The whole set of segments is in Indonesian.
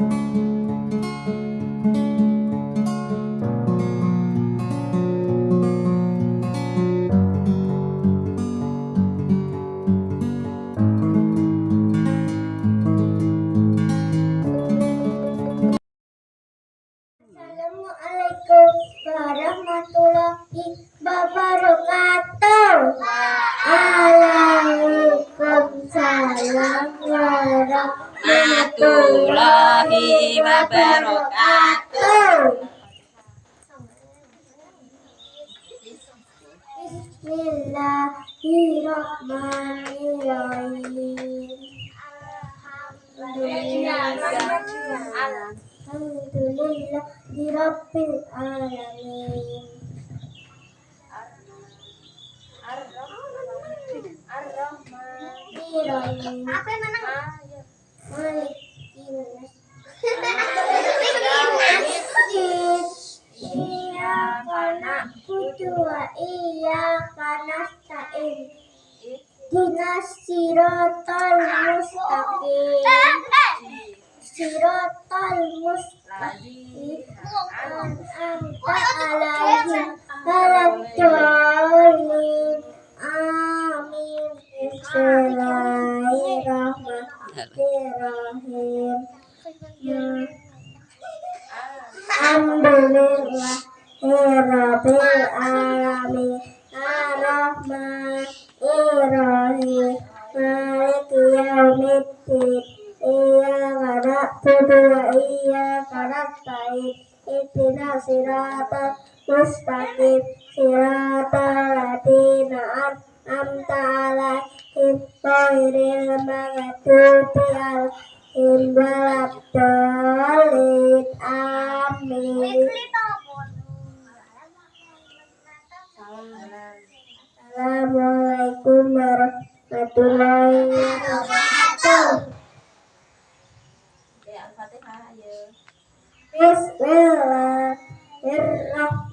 Assalamualaikum Alhamdulillah di Rabbil Alamin. Ar-Rahman Apa yang mana? Iya karena wa iya karena sirotol mustaqim Anta Amin Bismillahirrahmanirrahim Alhamdulillah Siratal mustaqim Siratal ladzina an'amta 'alaihim ghairil maghdubi 'alaihim waladdallin Amin Assalamualaikum warahmatullahi wabarakatuh. Bismillahirrahmanirrahim.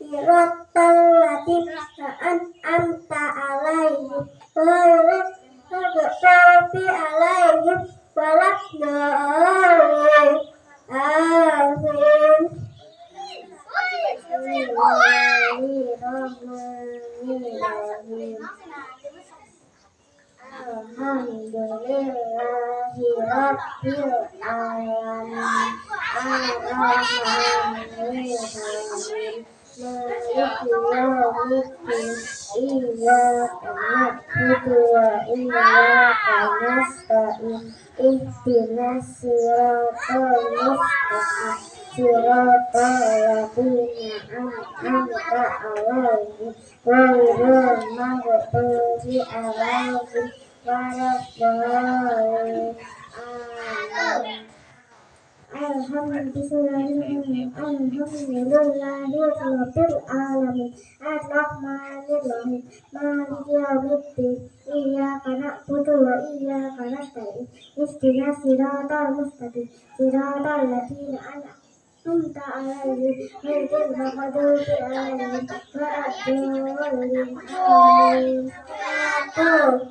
siratal ladzina an'amta 'alaihim ghairil maghdubi 'alaihim waladdallin Amin. Alhamdulillahi Rabbil Alamin. Ar-Rahmanir-Rahim. Maliki Ihdinas siratal Alhamdulillahirrahmanirrahim Alhamdulillahirabbil alamin Ar-Rahmanirrahim Maliki yaumiddin Iyyaka na'budu wa iyyaka nasta'in Ihdinas siratal mustaqim Siratal ladzina an'amta 'alaihim ghairil maghdubi 'alaihim waladdallin Amin.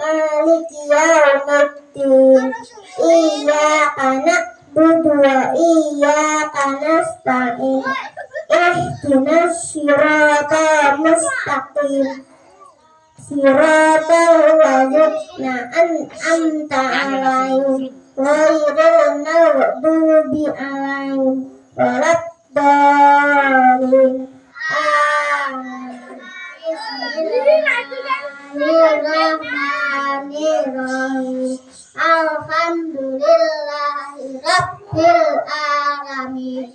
maliki yaumiddin iya na'budu wa iyyaka nasta'in eh, ihdinas siratal mustaqim siratal ladzina an'amta 'alaihim ghairil maghdubi berat waladdallin ah. Amin. Bismillahirrahmanirrahim. Alhamdulillahi Rabbil Alamin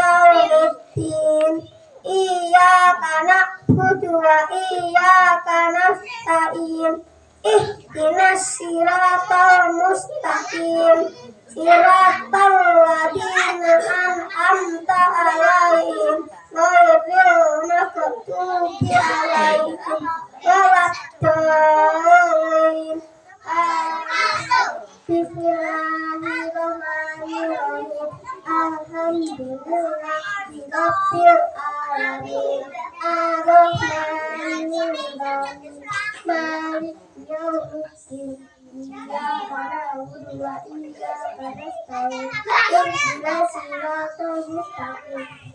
yaumiddin Iyyaka na'budu wa iyyaka nasta'in Ihdinas siratal mustaqim Siratal ladzina an'amta 'alaihim maghdubi 'alaihim waladdallin Amin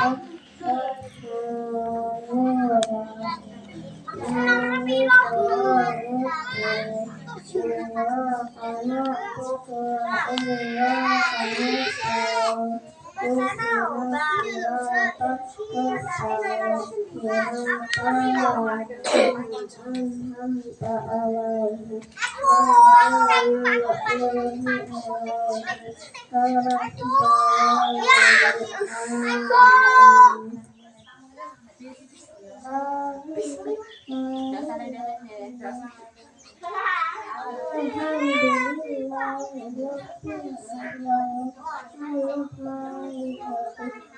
rabbil alamin.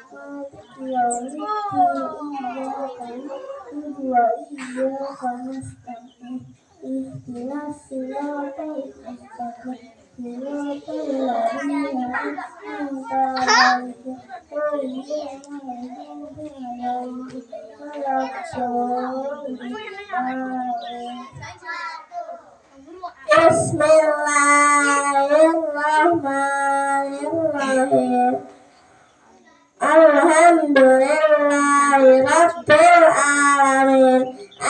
Ar-Rahmanirrahim. Maliki yaumiddin. إياك نعبد وإياك نستعين اهدنا الصراط المستقيم صراط الذين أنعمت عليهم غير المغضوب عليهم ولا بسم الله الرحمن الرحيم Alhamdulillahilladzi alamin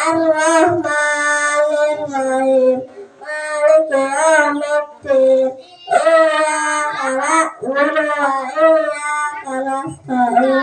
ar-rahmanirrahim. Maliki yaumiddin. Iyyaka na'budu wa iyyaka nasta'in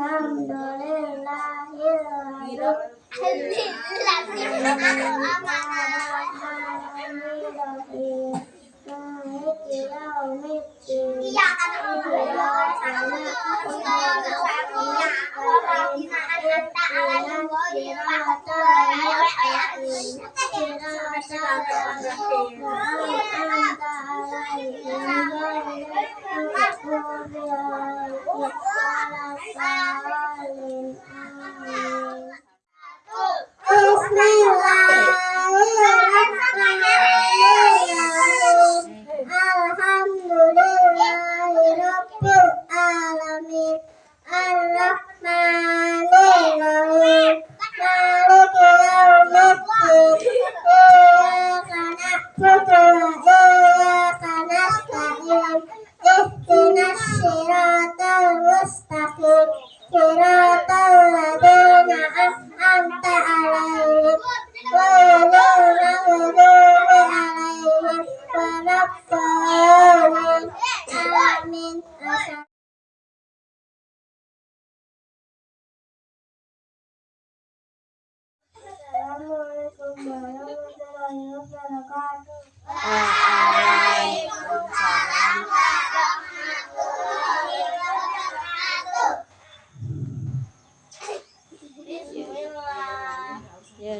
alamin.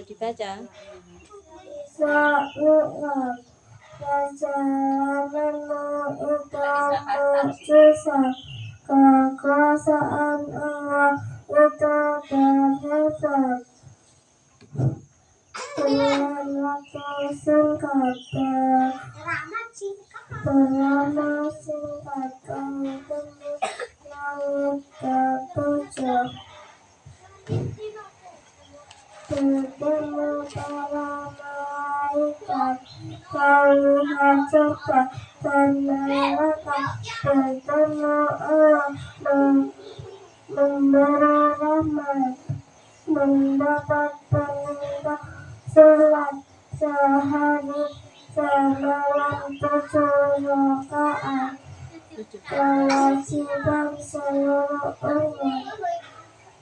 Dibaca. Kekuasaan Bertemu para malaikat Melihat surga dan mereka Bertemu Allah mem- Memberi rahmat Mendapat perintah Sholat sehari Semalam tujuh rakaat Kewajiban seluruh umat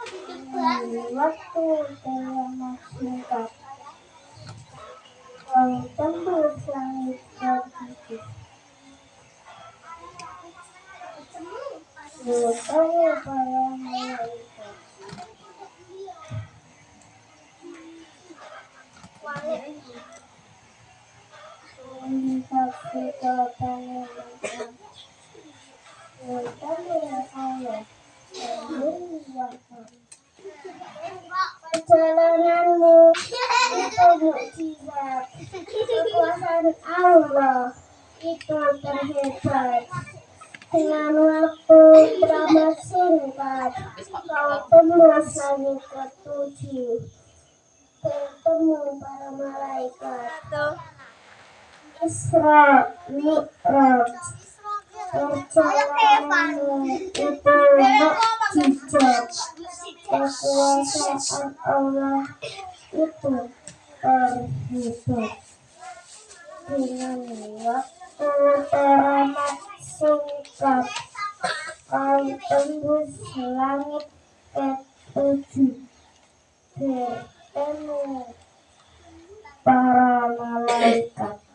Waktu dalam singkat. Kau tembus langit tertutup. Bertemu para malaikat. Melihat kekuatan mereka. Bertemu Allah. Perjalananmu itu mukjizat kekuasaan Allah itu terhebat dengan waktu teramat singkat kau tembus langit ketujuh bertemu para malaikat Tuh. Itu mukjizat kekuasaan Allah itu terhidup dengan waktu teramat singkat kau tembus langit ketujuh bertemu para malaikat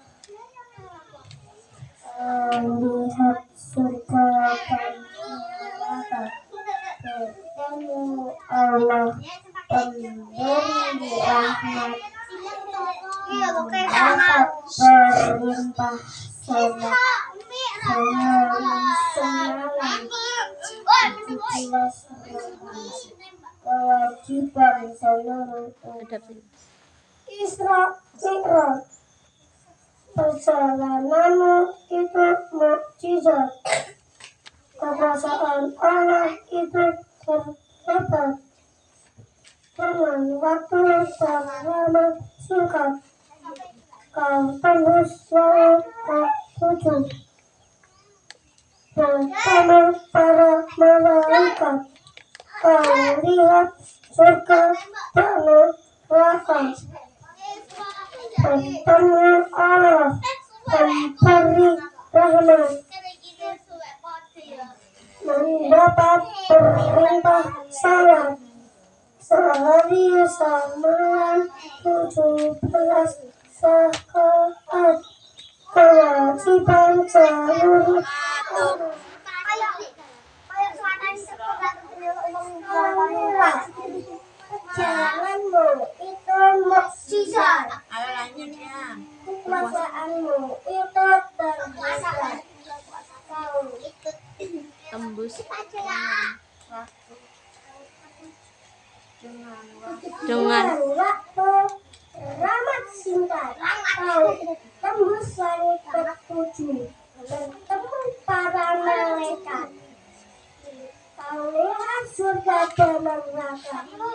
melihat surga dan neraka bertemu Allah pemberi rahmat dapat berlimpah sholat semalam semalam kewajiban seluruh. Isra Mi'raj Perjalananmu itu mukjizat. Kekuasaan Allah itu terhebat Dengan waktu yang lama singkat. Kau tembus langit ke tujuh. Bersama para malaikat. Kau lihat surga dan neraka bertemu Allah pemberi rahmat mendapat perintah salat sehari semalam tujuh belas saat kewajiban seluruh dan neraka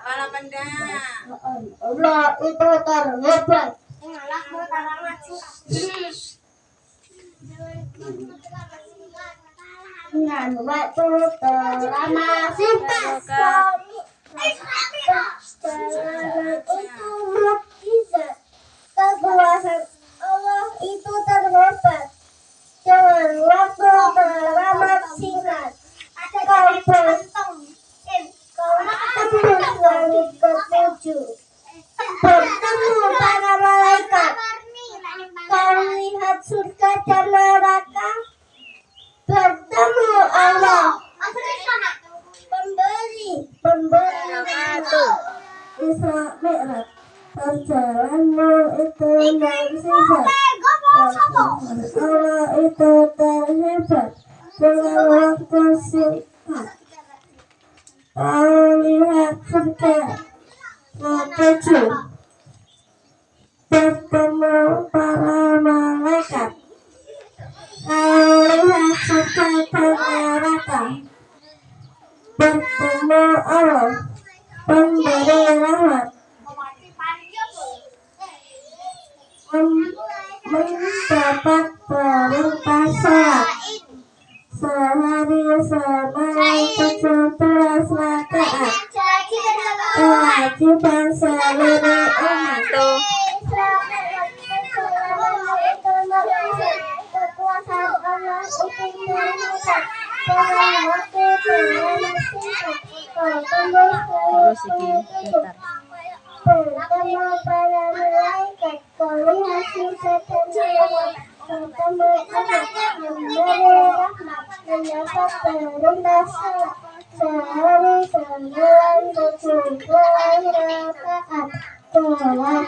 Apalah benda. Allah itu terhebat dengan waktu terlama singkat bertemu para malaikat lihat surga dan neraka bertemu Allah pemberi rahmat mendapat perintah sholat sehari semalam tujuh belas rakaat kewajiban seluruh umat Tuh. kekuasaan Allah untuk menentukan pada waktu dengan singkat bertemu Terus iki bentar. bertemu para malaikat sisa dan bertemu Allah memberi rahmat mendapat perintah salat sehari sembilan tujuh belas rakaat umat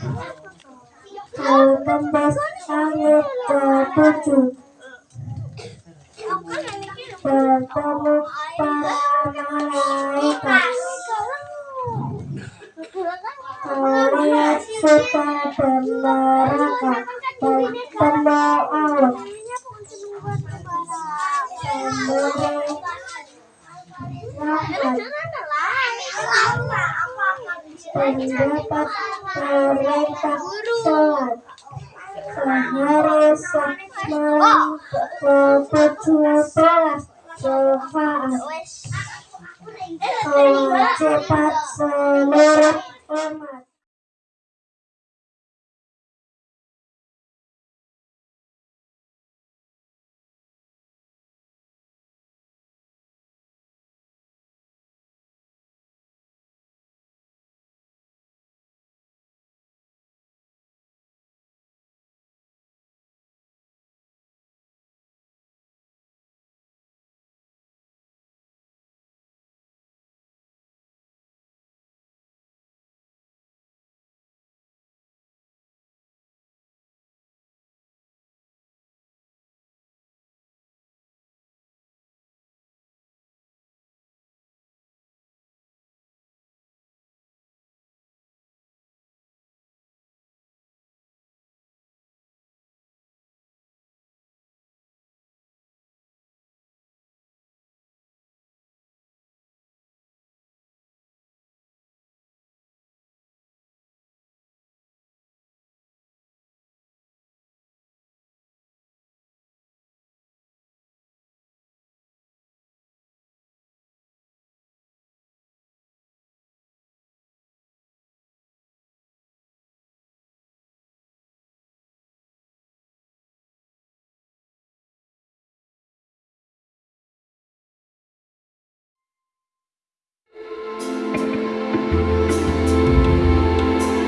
18 ayat ke-7 bertemu para malaikat melihat Pendapat perintah sholat. Sehari semalam ketujuh belas syafaat. Kewajiban seluruh umat